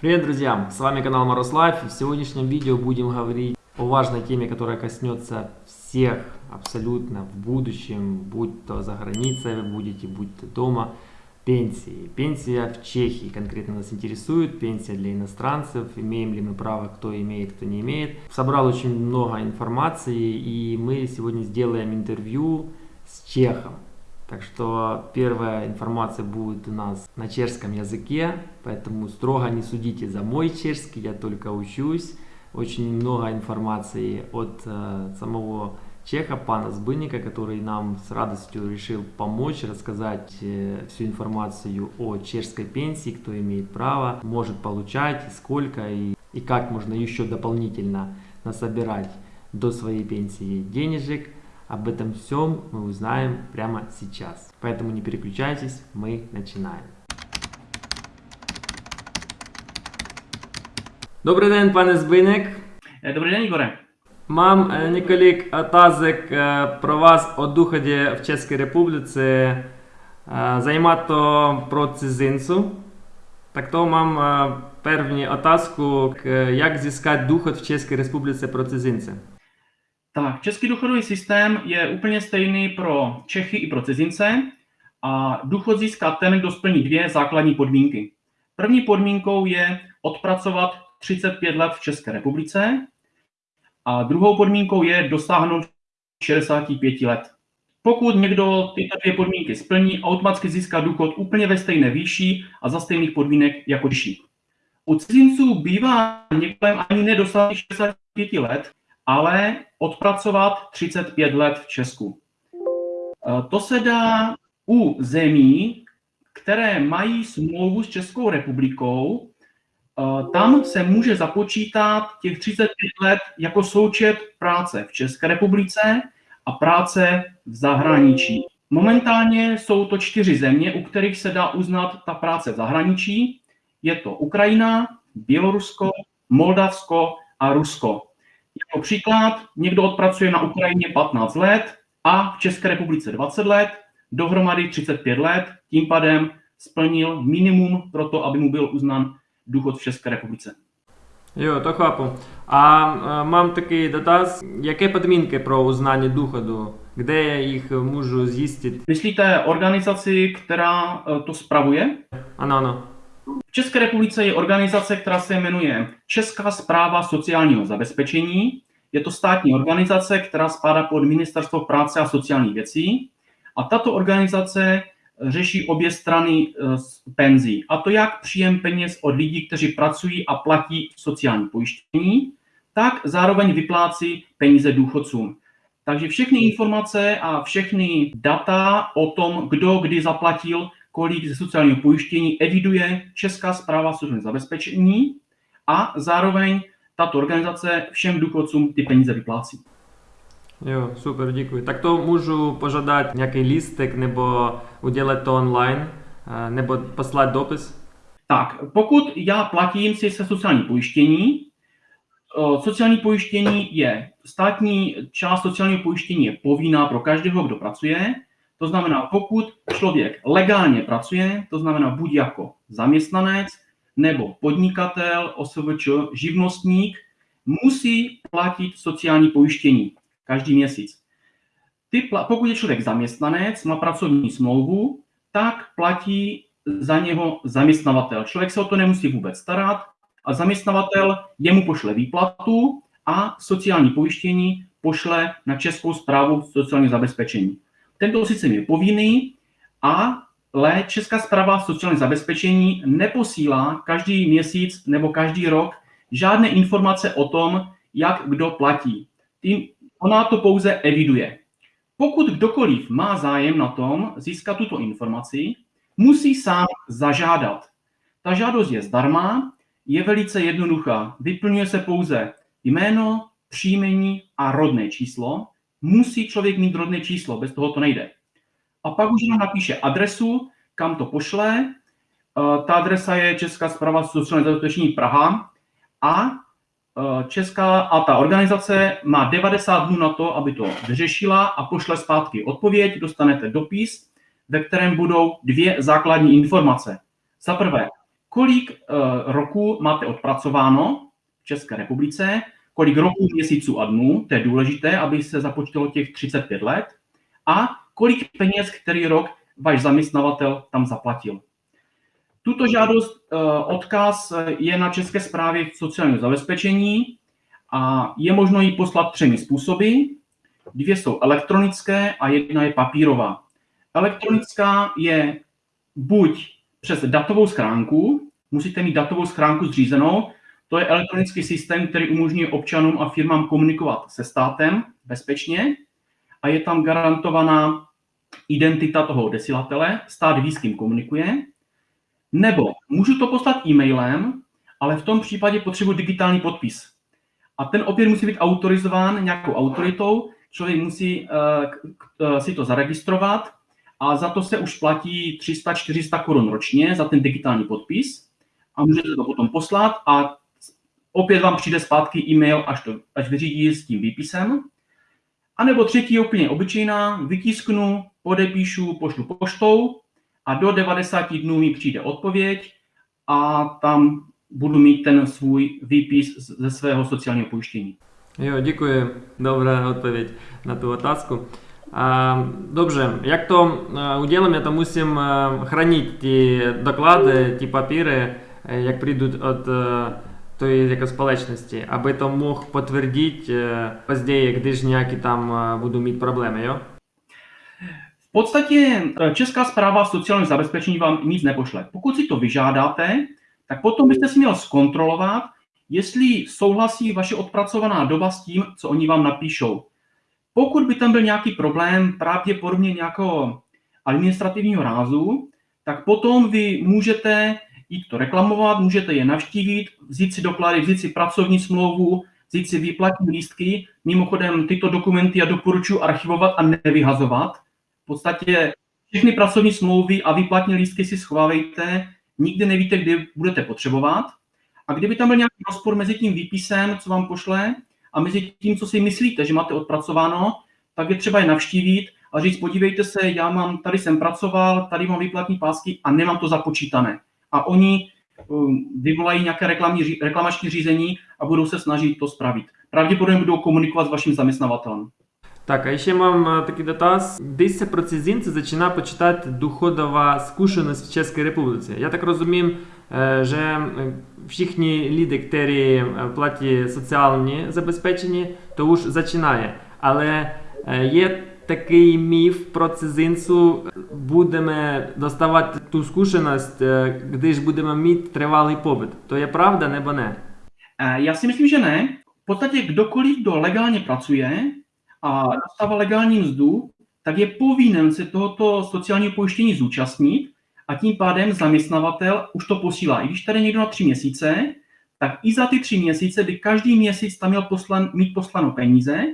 Привет, друзья! С вами канал Лайф. В сегодняшнем видео будем говорить о важной теме, которая коснется всех абсолютно в будущем, будь то за границей будете, будь то дома. Пенсии. Пенсия в Чехии конкретно нас интересует. Пенсия для иностранцев. Имеем ли мы право, кто имеет, кто не имеет. Собрал очень много информации и мы сегодня сделаем интервью с чехом. Так что первая информация будет у нас на чешском языке, поэтому строго не судите за мой чешский, я только учусь. Очень много информации от э, самого чеха, пана Сбынника, который нам с радостью решил помочь, рассказать э, всю информацию о чешской пенсии, кто имеет право, может получать, сколько, и, и как можно еще дополнительно насобирать до своей пенсии денежек. Об этом всем мы узнаем прямо сейчас. Поэтому не переключайтесь, мы начинаем. Добрий день, пане Збиник. Добрий день, Ігоре. Mam e, několik otázek e, pro vás o důchodě v České republice. E, Zajímá to pro cizincu. Tak to mám e, první otázku, k, jak získat Tak, český důchodový systém je úplně stejný pro Čechy i pro cizince a důchod získá ten, kdo splní dvě základní podmínky. První podmínkou je odpracovat 35 let v České republice a druhou podmínkou je dosáhnout 65 let. Pokud někdo tyto dvě podmínky splní, automaticky získá důchod úplně ve stejné výši a za stejných podmínek jako Češi. U cizinců bývá někdo ani nedosáhne 65 let, ale odpracovat 35 let v Česku. E, to se dá u zemí, které mají smlouvu s Českou republikou, e, tam se může započítat těch 35 let jako součet práce v České republice a práce v zahraničí. Momentálně jsou to čtyři země, u kterých se dá uznat ta práce v zahraničí. Je to Ukrajina, Bělorusko, Moldavsko a Rusko. Jako příklad, někdo odpracuje na Ukrajině 15 let a v České republice 20 let, dohromady 35 let, tím pádem splnil minimum pro to, aby mu byl uznán důchod v České republice. Jo, to chápu. A e, mám такий dotaz, jaké podmínky pro uznání důchodu? Kde jich můžu zjistit? Myslíte organizaci, která e, to spravuje? Ano, ano. V České republice je organizace, která se jmenuje Česká zpráva sociálního zabezpečení. Je to státní organizace, která spadá pod Ministerstvo práce a sociálních věcí. A tato organizace řeší obě strany eh, penzí. A to jak příjem peněz od lidí, kteří pracují a platí sociální pojištění, tak zároveň vyplácí peníze důchodcům. Takže všechny informace a všechny data o tom, kdo kdy zaplatil kolik ze sociálního pojištění eviduje Česká zpráva sociálního zabezpečení a zároveň tato organizace všem důchodcům ty peníze vyplácí. Jo, super, děkuji. Tak to můžu požádat nějaký lístek nebo udělat to online, eh, nebo poslat dopis? Tak, pokud já platím si se sociální pojištění, eh, sociální pojištění je, státní část sociálního pojištění je povinná pro každého, kdo pracuje, to znamená, pokud člověk legálně pracuje, to znamená buď jako zaměstnanec nebo podnikatel, OSVČ, živnostník, musí platit sociální pojištění každý měsíc. Ty, pokud je člověk zaměstnanec, má pracovní smlouvu, tak platí za něho zaměstnavatel. Člověk se o to nemusí vůbec starat a zaměstnavatel jemu pošle výplatu a sociální pojištění pošle na Českou zprávu sociálního zabezpečení. Tento systém je povinný, ale Česká zpráva sociální zabezpečení neposílá každý měsíc nebo každý rok žádné informace o tom, jak kdo platí. Ona to pouze eviduje. Pokud kdokoliv má zájem na tom získat tuto informaci, musí sám zažádat. Ta žádost je zdarma, je velice jednoduchá. Vyplňuje se pouze jméno, příjmení a rodné číslo musí člověk mít rodné číslo, bez toho to nejde. A pak už nám napíše adresu, kam to pošle. Eh, ta adresa je Česká zpráva sociální zabezpečení Praha a eh, Česká a ta organizace má 90 dnů na to, aby to vyřešila a pošle zpátky odpověď, dostanete dopis, ve kterém budou dvě základní informace. Za prvé, kolik uh, roku máte odpracováno v České republice, kolik roků, měsíců a dnů, to je důležité, aby se započítalo těch 35 let, a kolik peněz, který rok váš zaměstnavatel tam zaplatil. Tuto žádost, uh, odkaz je na České správě sociálního zabezpečení a je možno ji poslat třemi způsoby. Dvě jsou elektronické a jedna je papírová. Elektronická je buď přes datovou schránku, musíte mít datovou schránku zřízenou, to je elektronický systém, který umožňuje občanům a firmám komunikovat se státem bezpečně a je tam garantovaná identita toho desilatele, stát ví, s kým komunikuje. Nebo můžu to poslat e-mailem, ale v tom případě potřebuji digitální podpis. A ten opět musí být autorizován nějakou autoritou, člověk musí uh, si to zaregistrovat a za to se už platí 300-400 korun ročně za ten digitální podpis a můžete to potom poslat a opět vám přijde zpátky e-mail, až, to, až vyřídí s tím výpisem. A nebo třetí úplně obyčejná, vytisknu, podepíšu, pošlu poštou a do 90 dnů mi přijde odpověď a tam budu mít ten svůj výpis ze svého sociálního pojištění. Jo, děkuji. Dobrá odpověď na tu otázku. Dobrze, jak to uděláme, to musím chránit ty doklady, ty papíry, jak přijdou od той jako společnosti, aby to mohl potvrdit později, když nějaký tam budu mít problémy, jo? V podstatě Česká zpráva sociálního zabezpečení vám nic nepošle. Pokud si to vyžádáte, tak potom byste si měl zkontrolovat, jestli souhlasí vaše odpracovaná doba s tím, co oni vám napíšou. Pokud by tam byl nějaký problém, pravděpodobně nějakého administrativního rázu, tak potom vy můžete jít to reklamovat, můžete je navštívit, vzít si doklady, vzít si pracovní smlouvu, vzít si výplatní lístky. Mimochodem tyto dokumenty já doporučuji archivovat a nevyhazovat. V podstatě všechny pracovní smlouvy a výplatní lístky si schovávejte, nikdy nevíte, kdy budete potřebovat. A kdyby tam byl nějaký rozpor mezi tím výpisem, co vám pošle, a mezi tím, co si myslíte, že máte odpracováno, tak je třeba je navštívit a říct, podívejte se, já mám, tady jsem pracoval, tady mám výplatní pásky a nemám to započítané A oni um, vyvolají nějaké reklamní, reklamační řízení a budou se snažit to spravit. Pravděpodobně budou komunikovat s vaším zaměstnavatelem. Так, а ще мам такий датаз. Десь про ці зінці починає почитати доходова скушеність в Чеській Республіці. Я так розумію, że всі люди, які платять соціальні забезпечення, то już zaczynaje. Але є такий міф про цизинцю, будемо доставати ту скушеність, když будемо мати тривалий побит. To je pravda nebo ne? Já si myslím, že ne. V podstatě kdokoliv, kdo legálně pracuje a dostává legální mzdu, tak je povinen se tohoto sociálního pojištění zúčastnit a tím pádem zaměstnavatel už to posílá. I když tady někdo na tři měsíce, tak i za ty tři měsíce by každý měsíc tam měl poslan, mít poslano peníze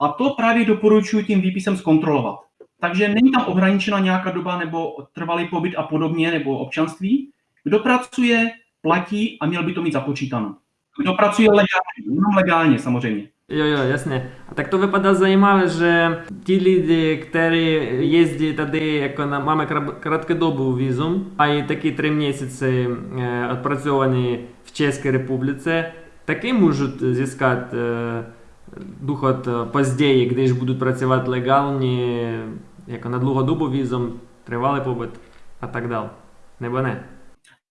a to právě doporučuji tím výpisem zkontrolovat. Takže není tam ohraničena nějaká doba nebo trvalý pobyt a podobně, nebo občanství. Kdo pracuje, platí a měl by to mít započítáno. Kdo pracuje legálně, jenom legálně samozřejmě. Jo, jo, jasně. A tak to vypadá zajímavé, že ti lidi, kteří jezdí tady, jako na, máme krátkodobou vízum, mají taky tři měsíce eh, odpracovaný v České republice, taky můžou získat eh, důchod později, když budou pracovat legálně, jako na dlouhodobou vízum, trvalý pobyt a tak dále. Nebo ne?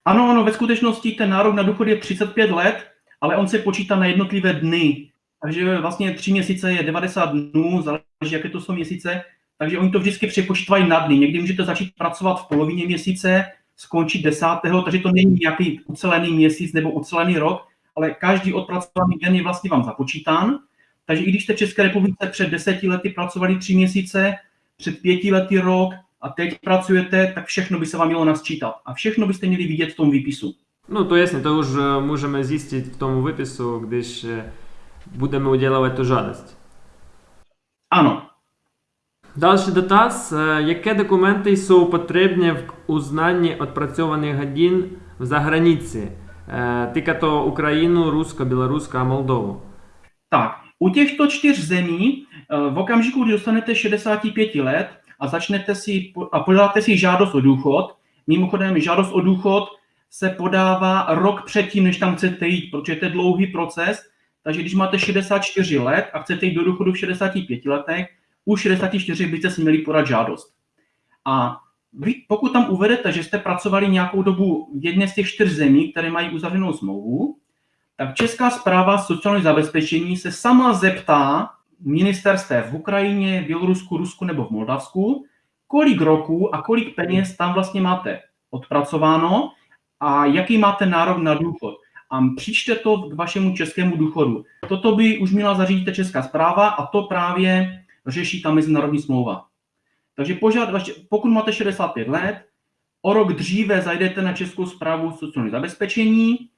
Ano, ano, ve skutečnosti ten nárok na důchod je 35 let, ale on se počítá na jednotlivé dny. Takže vlastně tři měsíce je 90 dnů, záleží, jaké to jsou měsíce, takže oni to vždycky přepočítají na dny. Někdy můžete začít pracovat v polovině měsíce, skončit desátého, takže to není nějaký ucelený měsíc nebo ucelený rok, ale každý odpracovaný den je vlastně vám započítán. Takže i když jste v České republice před deseti lety pracovali tři měsíce, před pěti lety rok a teď pracujete, tak všechno by se vám mělo nasčítat. A všechno byste měli vidět v tom výpisu. No to jasně, to už můžeme zjistit v tom výpisu, když budeme udělovat tu žádost. Ano. Další dotaz. Jaké dokumenty jsou potřebné v uznání odpracovaných hodin v zahraničí? Týká to Ukrajinu, Rusko, Bělorusko a Moldovu. Tak, u těchto čtyř zemí v okamžiku, kdy dostanete 65 let a začnete si a podáte si žádost o důchod, mimochodem žádost o důchod se podává rok předtím, než tam chcete jít, protože to je dlouhý proces. Takže když máte 64 let a chcete jít do důchodu v 65 letech, u 64 byste si měli podat žádost. A vy, pokud tam uvedete, že jste pracovali nějakou dobu v jedné z těch čtyř zemí, které mají uzavřenou smlouvu, tak Česká zpráva sociálního zabezpečení se sama zeptá ministerstev v Ukrajině, Bělorusku, Rusku nebo v Moldavsku, kolik roků a kolik peněz tam vlastně máte odpracováno a jaký máte nárok na důchod. A přičte to k vašemu českému důchodu. Toto by už měla zařídit Česká zpráva a to právě řeší ta mezinárodní smlouva. Takže požád, pokud máte 65 let, o rok dříve zajdete na Českou zprávu sociálního zabezpečení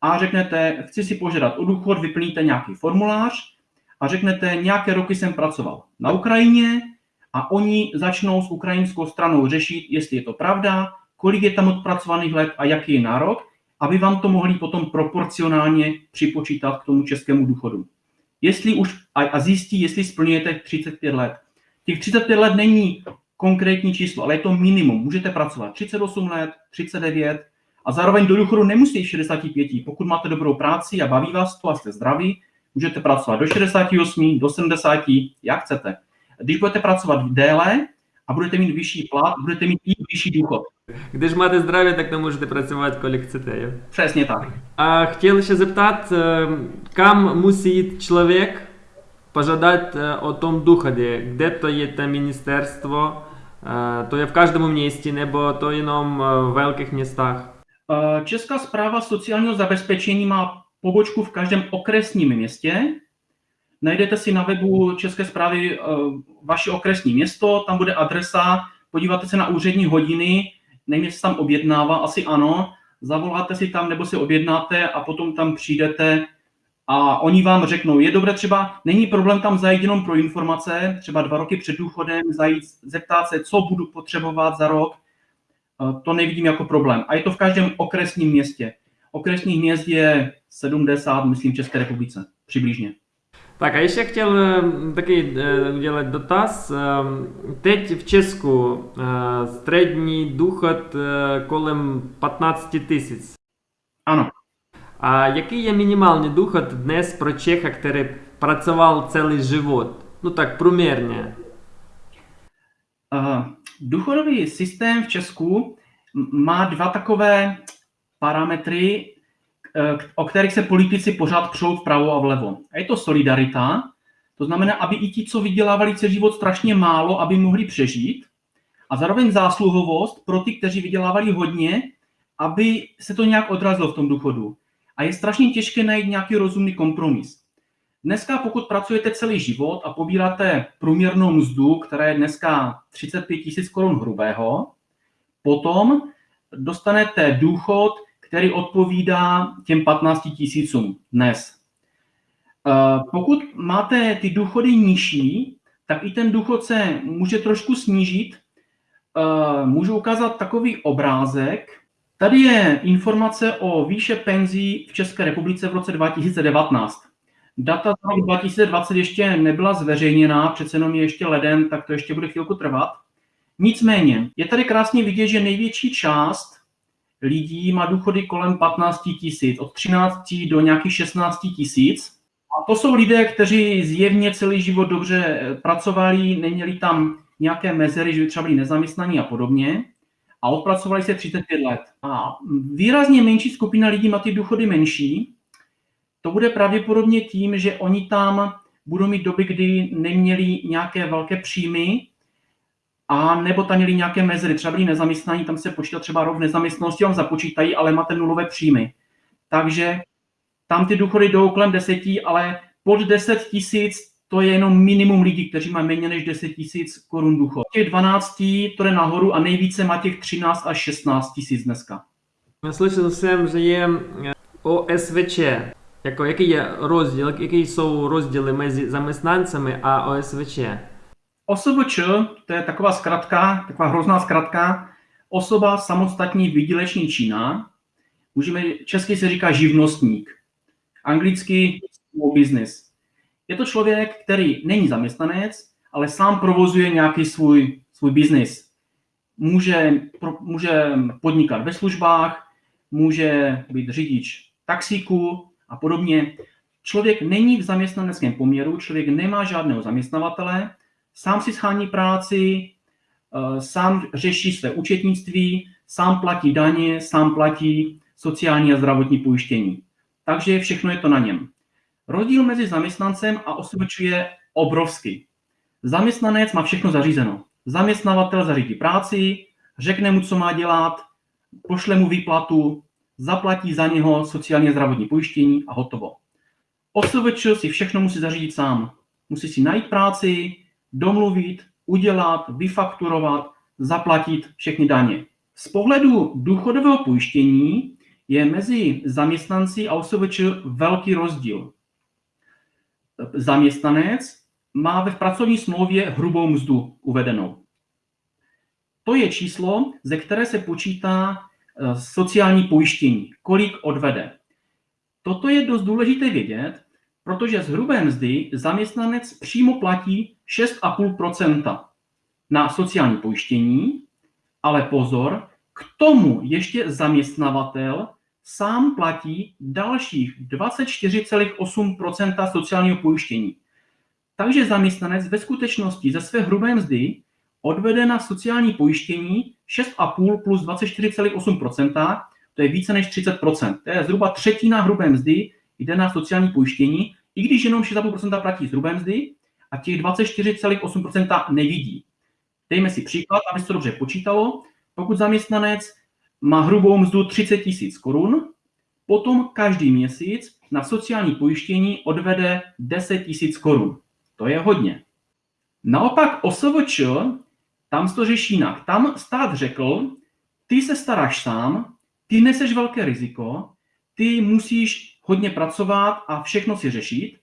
a řeknete, chci si požádat o důchod, vyplníte nějaký formulář a řeknete, nějaké roky jsem pracoval na Ukrajině a oni začnou s ukrajinskou stranou řešit, jestli je to pravda, kolik je tam odpracovaných let a jaký je nárok, aby vám to mohli potom proporcionálně připočítat k tomu českému důchodu. Jestli už a zjistí, jestli splňujete 35 let. Těch 35 let není konkrétní číslo, ale je to minimum. Můžete pracovat 38 let, 39 a zároveň do důchodu nemusíte 65. Pokud máte dobrou práci a baví vás to a jste zdraví, můžete pracovat do 68, do 70, jak chcete. Když budete pracovat déle a budete mít vyšší plat, budete mít i vyšší důchod. Když máte zdraví, tak to můžete pracovat, kolik chcete. Jo? Přesně tak. A chtěl se zeptat, kam musí jít člověk požádat o tom důchodě? Kde to je to ministerstvo? To je v každém městě nebo to jenom v velkých městách? Česká zpráva sociálního zabezpečení má pobočku v každém okresním městě. Najdete si na webu České zprávy vaše okresní město, tam bude adresa, podíváte se na úřední hodiny, nevím, jestli se tam objednává, asi ano, zavoláte si tam nebo si objednáte a potom tam přijdete a oni vám řeknou, je dobré třeba, není problém tam zajít jenom pro informace, třeba dva roky před důchodem, zajít, zeptat se, co budu potřebovat za rok, to nevidím jako problém. A je to v každém okresním městě. Okresních měst je 70, myslím, v České republice, přibližně. Tak a ještě chtěl taky udělat dotaz. Teď v Česku střední důchod kolem 15 tisíc. Ano. A jaký je minimální důchod dnes pro Čecha, který pracoval celý život? No tak průměrně. Uh, důchodový systém v Česku má dva takové parametry, o kterých se politici pořád přou vpravo a vlevo. A je to solidarita, to znamená, aby i ti, co vydělávali celý život strašně málo, aby mohli přežít, a zároveň zásluhovost pro ty, kteří vydělávali hodně, aby se to nějak odrazilo v tom důchodu. A je strašně těžké najít nějaký rozumný kompromis. Dneska, pokud pracujete celý život a pobíráte průměrnou mzdu, která je dneska 35 tisíc korun hrubého, potom dostanete důchod, který odpovídá těm 15 tisícům dnes. Eh, pokud máte ty důchody nižší, tak i ten důchod se může trošku snížit. Eh, můžu ukázat takový obrázek. Tady je informace o výše penzí v České republice v roce 2019. Data z roku 2020 ještě nebyla zveřejněná, přece jenom je ještě leden, tak to ještě bude chvilku trvat. Nicméně, je tady krásně vidět, že největší část lidí má důchody kolem 15 tisíc, od 13 do nějakých 16 tisíc. A to jsou lidé, kteří zjevně celý život dobře pracovali, neměli tam nějaké mezery, že by třeba byli nezaměstnaní a podobně a odpracovali se 35 let. A výrazně menší skupina lidí má ty důchody menší. To bude pravděpodobně tím, že oni tam budou mít doby, kdy neměli nějaké velké příjmy, a nebo tam měli nějaké mezery, třeba byli nezaměstnaní, tam se počítá třeba rok nezaměstnanosti, vám započítají, ale máte nulové příjmy. Takže tam ty důchody jdou kolem deseti, ale pod 10 tisíc to je jenom minimum lidí, kteří mají méně než 10 tisíc korun důchod. Těch 12 to jde nahoru a nejvíce má těch 13 až 16 tisíc dneska. Slyšel jsem, že je OSVČ. Jako, jaký je rozdíl, jaký jsou rozdíly mezi zaměstnancemi a OSVČ? OSVČ, to je taková zkratka, taková hrozná zkratka, osoba samostatní výdělečný čína, můžeme, česky se říká živnostník, anglicky small business. Je to člověk, který není zaměstnanec, ale sám provozuje nějaký svůj, svůj biznis. Může, pro, může podnikat ve službách, může být řidič taxíku a podobně. Člověk není v zaměstnaneckém poměru, člověk nemá žádného zaměstnavatele, sám si schání práci, eh, sám řeší své účetnictví, sám platí daně, sám platí sociální a zdravotní pojištění. Takže všechno je to na něm. Rozdíl mezi zaměstnancem a OSVČ je obrovský. Zaměstnanec má všechno zařízeno. Zaměstnavatel zařídí práci, řekne mu, co má dělat, pošle mu výplatu, zaplatí za něho sociálně zdravotní pojištění a hotovo. OSVČ si všechno musí zařídit sám. Musí si najít práci, domluvit, udělat, vyfakturovat, zaplatit všechny daně. Z pohledu důchodového pojištění je mezi zaměstnanci a OSVČ velký rozdíl. Zaměstnanec má ve pracovní smlouvě hrubou mzdu uvedenou. To je číslo, ze které se počítá eh, sociální pojištění, kolik odvede. Toto je dost důležité vědět, protože z hrubé mzdy zaměstnanec přímo platí 6,5% na sociální pojištění, ale pozor, k tomu ještě zaměstnavatel sám platí dalších 24,8% sociálního pojištění. Takže zaměstnanec ve skutečnosti ze své hrubé mzdy odvede na sociální pojištění 6,5 plus 24,8% to je více než 30% To je zhruba třetina hrubé mzdy jde na sociální pojištění, i když jenom 6,5% platí z hrubé mzdy a těch 24,8% nevidí. Dejme si příklad, aby se to dobře počítalo. Pokud zaměstnanec má hrubou mzdu 30 tisíc korun, potom každý měsíc na sociální pojištění odvede 10 tisíc korun. To je hodně. Naopak OSVČ, tam to řeší jinak. Tam stát řekl, ty se staráš sám, ty neseš velké riziko, ty musíš hodně pracovat a všechno si řešit,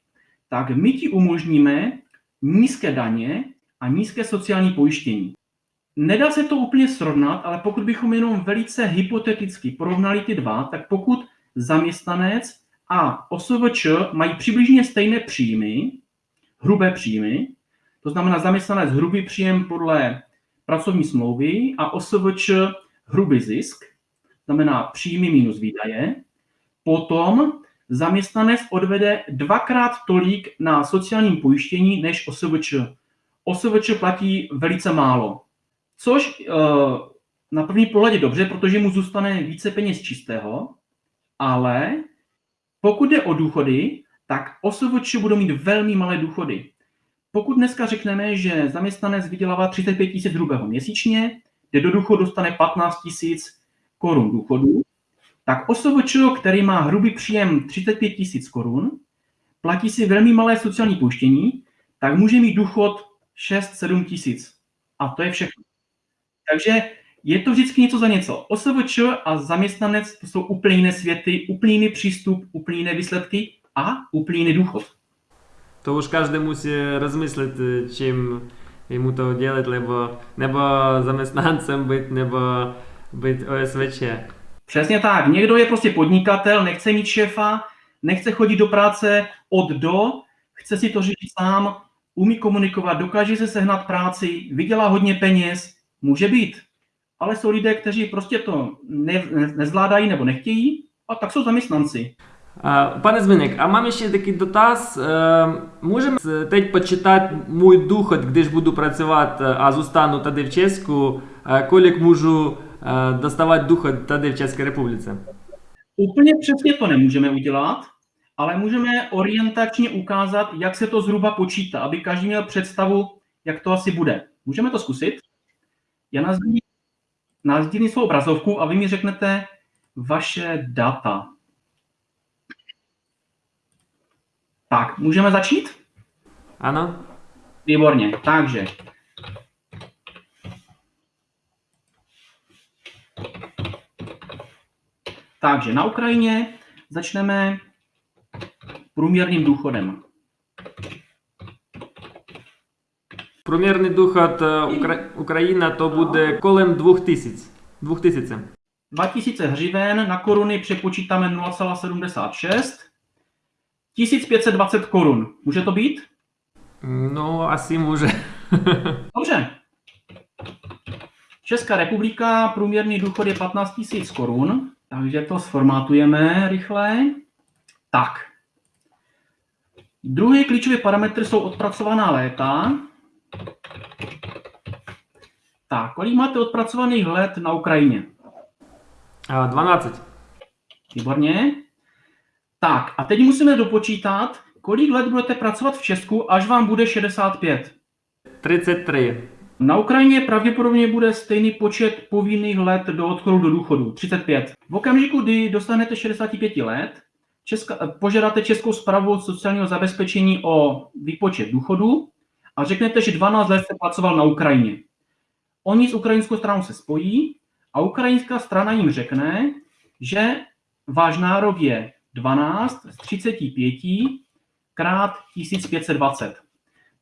tak my ti umožníme nízké daně a nízké sociální pojištění. Nedá se to úplně srovnat, ale pokud bychom jenom velice hypoteticky porovnali ty dva, tak pokud zaměstnanec a OSVČ mají přibližně stejné příjmy, hrubé příjmy, to znamená zaměstnanec hrubý příjem podle pracovní smlouvy a OSVČ hrubý zisk, znamená příjmy minus výdaje, potom zaměstnanec odvede dvakrát tolik na sociálním pojištění než OSVČ. OSVČ platí velice málo, což uh, na první pohled je dobře, protože mu zůstane více peněz čistého, ale pokud jde o důchody, tak OSVČ budou mít velmi malé důchody. Pokud dneska řekneme, že zaměstnanec vydělává 35 tisíc hrubého měsíčně, jde do důchodu dostane 15 tisíc korun důchodu, tak OSVČ, který má hrubý příjem 35 tisíc korun, platí si velmi malé sociální pojištění, tak může mít důchod 6-7 tisíc. A to je všechno. Takže je to vždycky něco za něco. OSVČ a zaměstnanec to jsou úplně jiné světy, úplně jiný přístup, úplně jiné výsledky a úplně jiný důchod. To už každý musí rozmyslet, čím jemu to dělat, nebo, nebo zaměstnancem být, nebo být OSVČ. Přesně tak. Někdo je prostě podnikatel, nechce mít šéfa, nechce chodit do práce od do, chce si to říct sám, umí komunikovat, dokáže se sehnat práci, vydělá hodně peněz, může být. Ale jsou lidé, kteří prostě to ne, ne, nezvládají nebo nechtějí, a tak jsou zaměstnanci. Пане Зміник, а мам ще такий дотаз. Можемо teď почитати мій доход, де ж буду працювати, а зостану тоді в Чеську, колік можу dostávat důchod tady v České republice? Úplně přesně to nemůžeme udělat, ale můžeme orientačně ukázat, jak se to zhruba počítá, aby každý měl představu, jak to asi bude. Můžeme to zkusit? Já nazdílím svou obrazovku a vy mi řeknete vaše data. Tak, můžeme začít? Ano. Výborně, takže Takže na Ukrajině začneme průměrným důchodem. Průměrný důchod eh, Ukra- Ukrajina to bude kolem 2000. 2000. 2000 hřiven na koruny přepočítáme 0,76. 1520 korun. Může to být? No, asi může. Dobře. Česká republika, průměrný důchod je 15 000 korun. Takže to sformátujeme rychle. Tak. Druhý klíčový parametr jsou odpracovaná léta. Tak, kolik máte odpracovaných let na Ukrajině? 12. Výborně. Tak, a teď musíme dopočítat, kolik let budete pracovat v Česku, až vám bude 65. 33. Na Ukrajině pravděpodobně bude stejný počet povinných let do odchodu do důchodu, 35. V okamžiku, kdy dostanete 65 let, Česka, požádáte Českou zprávu sociálního zabezpečení o výpočet důchodu a řeknete, že 12 let jste pracoval na Ukrajině. Oni s ukrajinskou stranou se spojí a ukrajinská strana jim řekne, že váš nárok je 12 z 35 krát 1520.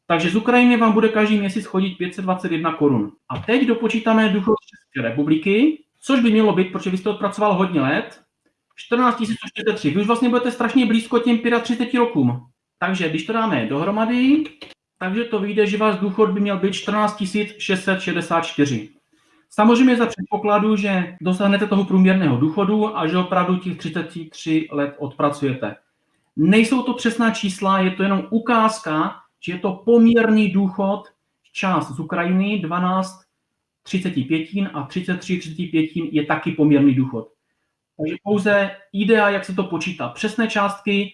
Takže z Ukrajiny vám bude každý měsíc chodit 521 korun. A teď dopočítáme důchod z České republiky, což by mělo být, protože vy jste odpracoval hodně let, 14 143. Vy už vlastně budete strašně blízko těm 35 rokům. Takže když to dáme dohromady, takže to vyjde, že váš důchod by měl být 14 664. Samozřejmě za předpokladu, že dosáhnete toho průměrného důchodu a že opravdu těch 33 let odpracujete. Nejsou to přesná čísla, je to jenom ukázka, že je to poměrný důchod, část z Ukrajiny, 12 35 a 33 35 je taky poměrný důchod. Takže pouze idea, jak se to počítá. Přesné částky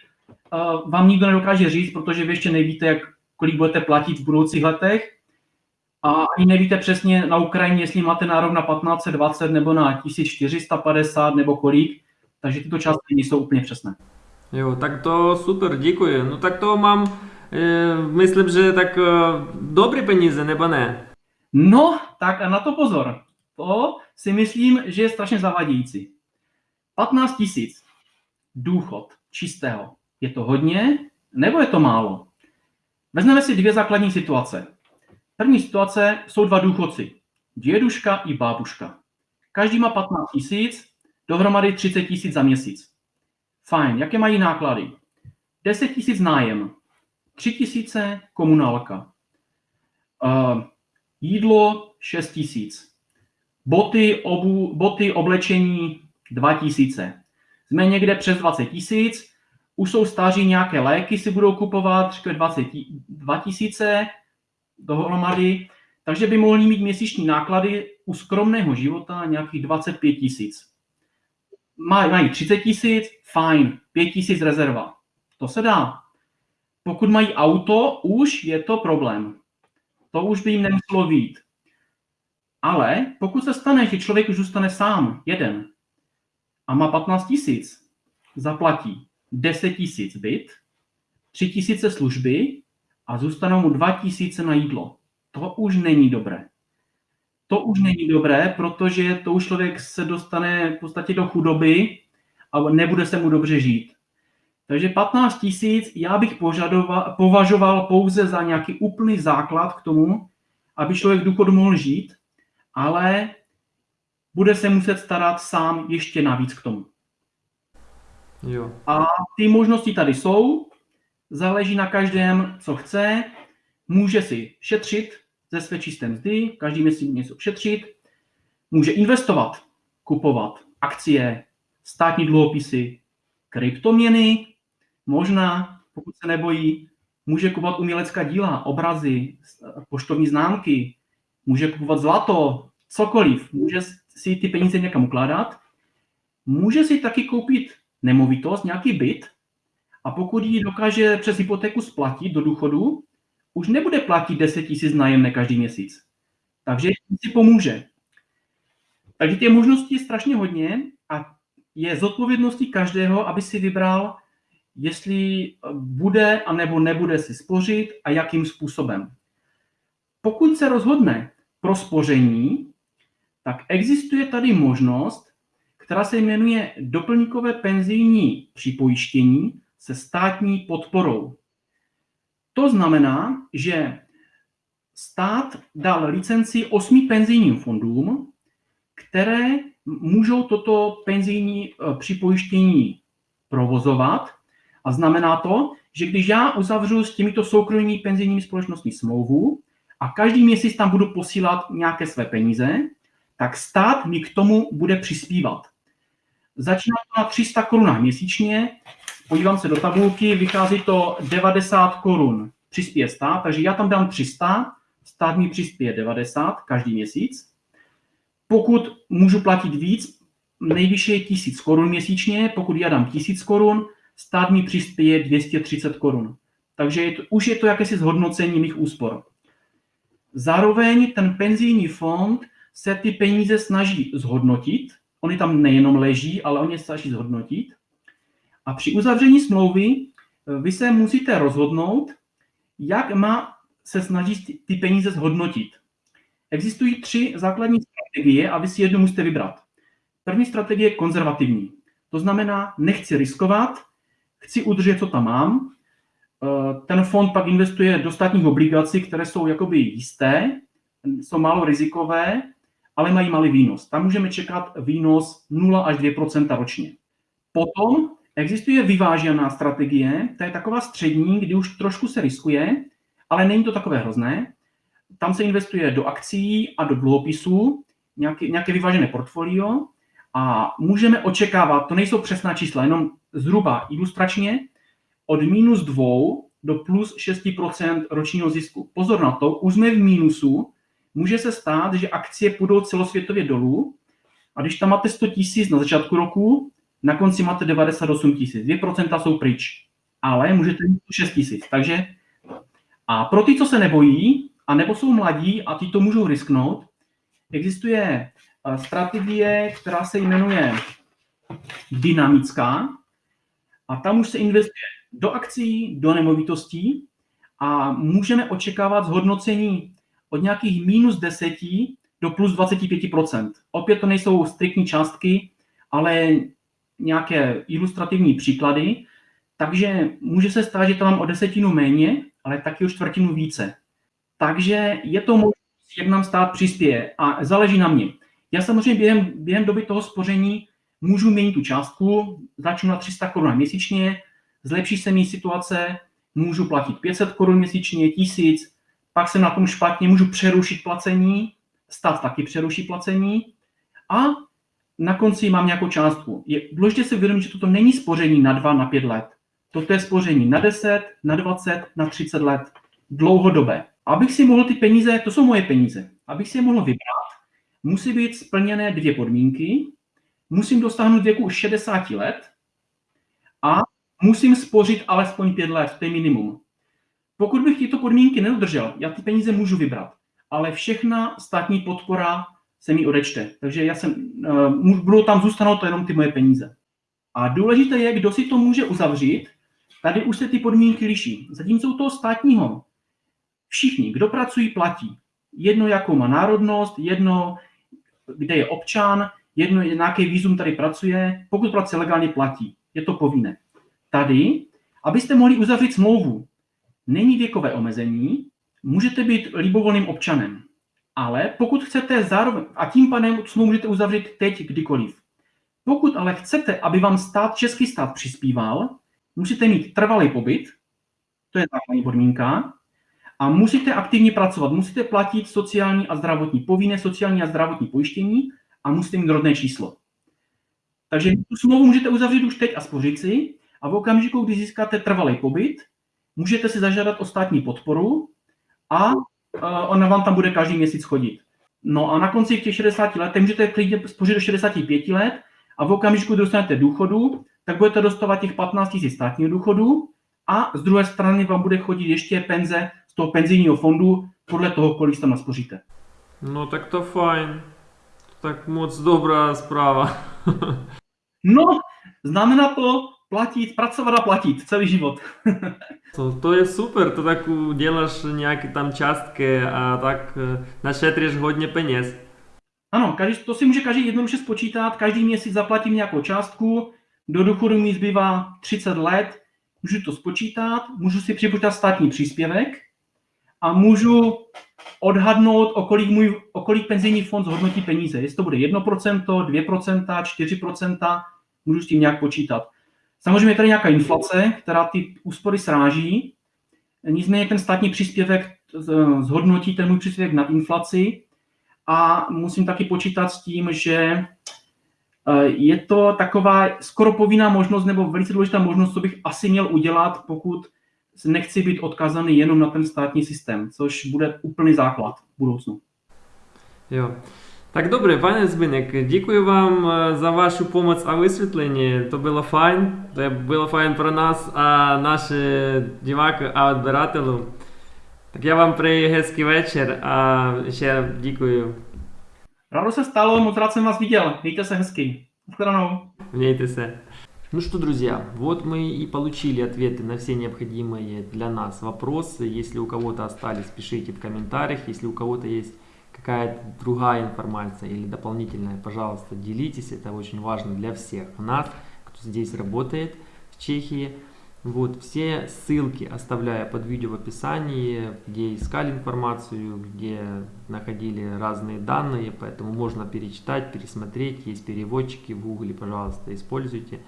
uh, vám nikdo nedokáže říct, protože vy ještě nevíte, jak, kolik budete platit v budoucích letech. A ani nevíte přesně na Ukrajině, jestli máte nárok na 1520 nebo na 1450 nebo kolik. Takže tyto částky nejsou úplně přesné. Jo, tak to super, děkuji. No tak to mám, e, myslím, že tak e, dobré peníze, nebo ne? No, tak a na to pozor. To si myslím, že je strašně zavadějící. 15 tisíc důchod čistého. Je to hodně nebo je to málo? Vezmeme si dvě základní situace. První situace jsou dva důchodci. Děduška i bábuška. Každý má 15 tisíc, dohromady 30 tisíc za měsíc. Fajn, jaké mají náklady? 10 tisíc nájem, 3 tisíce komunálka, uh, jídlo 6 tisíc, boty, obu, boty, oblečení 2000. Jsme někde přes 20 tisíc, už jsou stáří nějaké léky, si budou kupovat, řekl 20, 2000 dohromady, takže by mohli mít měsíční náklady u skromného života nějakých 25 tisíc. Mají 30 tisíc, fajn, 5 tisíc rezerva. To se dá. Pokud mají auto, už je to problém. To už by jim nemuselo být. Ale pokud se stane, že člověk už zůstane sám, jeden, a má 15 tisíc, zaplatí 10 tisíc byt, 3 tisíce služby a zůstanou mu 2 tisíce na jídlo. To už není dobré. To už není dobré, protože to už člověk se dostane v podstatě do chudoby a nebude se mu dobře žít. Takže 15 tisíc já bych považoval pouze za nějaký úplný základ k tomu, aby člověk důchod mohl žít, ale bude se muset starat sám ještě navíc k tomu. Jo. A ty možnosti tady jsou, záleží na každém, co chce, může si šetřit ze své čisté mzdy, každý měsíc něco šetřit, může investovat, kupovat akcie, státní dluhopisy, kryptoměny, možná, pokud se nebojí, může kupovat umělecká díla, obrazy, poštovní známky, může kupovat zlato, cokoliv. Může si ty peníze někam ukládat, může si taky koupit nemovitost, nějaký byt a pokud ji dokáže přes hypotéku splatit do důchodu, už nebude platit 10 tisíc nájemné každý měsíc. Takže si pomůže. Takže těch možností je strašně hodně a je zodpovědností každého, aby si vybral, jestli bude a nebo nebude si spořit a jakým způsobem. Pokud se rozhodne pro spoření, tak existuje tady možnost, která se jmenuje doplňkové penzijní připojištění se státní podporou. To znamená, že stát dal licenci osmi penzijním fondům, které můžou toto penzijní eh, připojištění provozovat. A znamená to, že když já uzavřu s těmito soukromými penzijními společnostmi smlouvu a každý měsíc tam budu posílat nějaké své peníze, tak stát mi k tomu bude přispívat. Začíná to na 300 korunách měsíčně, podívám se do tabulky, vychází to 90 korun přispěje stát, takže já tam dám 300, stát mi přispěje 90 každý měsíc. Pokud můžu platit víc, nejvyšší je 1000 korun měsíčně, pokud já dám 1000 korun, stát mi přispěje 230 korun. Takže je to, už je to jakési zhodnocení mých úspor. Zároveň ten penzijní fond se ty peníze snaží zhodnotit. Oni tam nejenom leží, ale oni se snaží zhodnotit. A při uzavření smlouvy eh, vy se musíte rozhodnout, jak má se snažit ty peníze zhodnotit. Existují tři základní strategie a vy si jednu musíte vybrat. První strategie je konzervativní. To znamená, nechci riskovat, chci udržet, co tam mám. Eh, ten fond pak investuje do státních obligací, které jsou jakoby jisté, jsou málo rizikové, ale mají malý výnos. Tam můžeme čekat výnos 0 až 2% ročně. Potom existuje vyvážená strategie, to je taková střední, kdy už trošku se riskuje, ale není to takové hrozné. Tam se investuje do akcí a do dluhopisů, nějaké, nějaké vyvážené portfolio a můžeme očekávat, to nejsou přesná čísla, jenom zhruba ilustračně, od minus 2 do plus 6% ročního zisku. Pozor na to, už jsme v mínusu, může se stát, že akcie půjdou celosvětově dolů a když tam máte 100 tisíc na začátku roku, na konci máte 98 tisíc. 2% jsou pryč, ale můžete mít 6 tisíc. Takže a pro ty, co se nebojí, a nebo jsou mladí a ty to můžou risknout, existuje strategie, která se jmenuje dynamická a tam už se investuje do akcí, do nemovitostí a můžeme očekávat zhodnocení od nějakých minus 10 do plus 25% Opět to nejsou striktní částky, ale nějaké ilustrativní příklady, takže může se stát, že to mám o desetinu méně, ale taky o čtvrtinu více. Takže je to možnost, jak nám stát přispěje a záleží na mě. Já samozřejmě během, během doby toho spoření můžu měnit tu částku, začnu na 300 korun měsíčně, zlepší se mi situace, můžu platit 500 korun měsíčně, 1000, pak jsem na tom špatně, můžu přerušit placení, stát taky přeruší placení a na konci mám nějakou částku. Je důležité si uvědomit, že toto není spoření na 2, na 5 let. Toto je spoření na 10, na 20, na 30 let. Dlouhodobé. Abych si mohl ty peníze, to jsou moje peníze, abych si je mohl vybrat, musí být splněné dvě podmínky. Musím dosáhnout věku 60 let a musím spořit alespoň 5 let, to je minimum. Pokud bych tyto podmínky nedodržel, já ty peníze můžu vybrat, ale všechna státní podpora se mi odečte. Takže já jsem, uh, budou tam zůstanou to jenom ty moje peníze. A důležité je, kdo si to může uzavřít. Tady už se ty podmínky liší. Zatímco u toho státního všichni, kdo pracují, platí. Jedno, jakou má národnost, jedno, kde je občan, jedno, nějaký výzum tady pracuje. Pokud pracuje legálně, platí. Je to povinné. Tady, abyste mohli uzavřít smlouvu, není věkové omezení, můžete být libovolným občanem. Ale pokud chcete zároveň, a tím pádem smlouvu můžete uzavřít teď kdykoliv. Pokud ale chcete, aby vám stát, český stát přispíval, musíte mít trvalý pobyt, to je základní podmínka, a musíte aktivně pracovat, musíte platit sociální a zdravotní, povinné sociální a zdravotní pojištění a musíte mít rodné číslo. Takže tu smlouvu můžete uzavřít už teď a spořit si a v okamžiku, kdy získáte trvalý pobyt, můžete si zažádat o státní podporu a ona vám tam bude každý měsíc chodit. No a na konci těch 60 let můžete klidně spořit do 65 let a v okamžiku, kdy dostanete důchodu, tak budete dostávat těch 15 000 státního důchodu a z druhé strany vám bude chodit ještě penze toho penzijního fondu podle toho, kolik tam naspoříte. No tak to fajn. Tak moc dobrá zpráva. no, znamená to, platit, pracovat a platit celý život. to, to je super, to tak děláš nějaké tam částky a tak eh, našetříš hodně peněz. Ano, každý, to si může každý jednoduše spočítat, každý měsíc zaplatím nějakou částku, do důchodu mi zbývá 30 let, můžu to spočítat, můžu si připočítat státní příspěvek a můžu odhadnout, o kolik, můj, o kolik penzijní fond zhodnotí peníze. Jestli to bude 1%, 2%, 4%, můžu s tím nějak počítat. Samozřejmě je tady nějaká inflace, která ty úspory sráží, nicméně ten státní příspěvek zhodnotí ten můj příspěvek na inflaci a musím taky počítat s tím, že Eh, je to taková skoro povinná možnost nebo velice důležitá možnost, co bych asi měl udělat, pokud nechci být odkazaný jenom na ten státní systém, což bude úplný základ v budoucnu. Jo. Tak dobře, pane Zbinek, děkuji vám eh, za vašu pomoc a vysvětlení. To bylo fajn, to bylo fajn pro nás a naše diváky a odběratelů. Tak já vám přeji hezký večer a ještě děkuji. Rádo se stalo, moc rád jsem vás viděl. Mějte se hezky. Shledanou. Mějte se. Ну что, друзья, вот мы и получили ответы на все необходимые для нас вопросы. Если у кого-то остались, пишите в комментариях. Если у кого-то есть какая-то другая информация или дополнительная, пожалуйста, делитесь. Это очень важно для всех нас, кто здесь работает в Чехии. Вот, все ссылки оставляю под видео в описании, где искали информацию, где находили разные данные, поэтому можно перечитать, пересмотреть, есть переводчики в гугле, пожалуйста, используйте.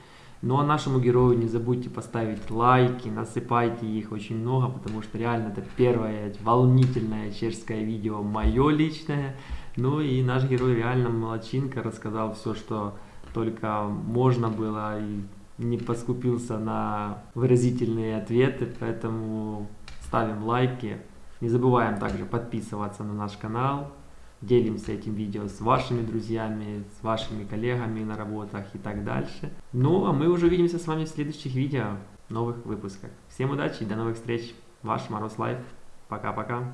Ну а нашему герою не забудьте поставить лайки, насыпайте их очень много, потому что реально это первое волнительное чешское видео, мое личное. Ну и наш герой реально молодчинка, рассказал все, что только можно было и не поскупился на выразительные ответы, поэтому ставим лайки. Не забываем также подписываться на наш канал, делимся этим видео с вашими друзьями, с вашими коллегами на работах и так дальше. Ну, а мы уже увидимся с вами в следующих видео, новых выпусках. Всем удачи и до новых встреч. Ваш Мороз Лайф. Пока-пока.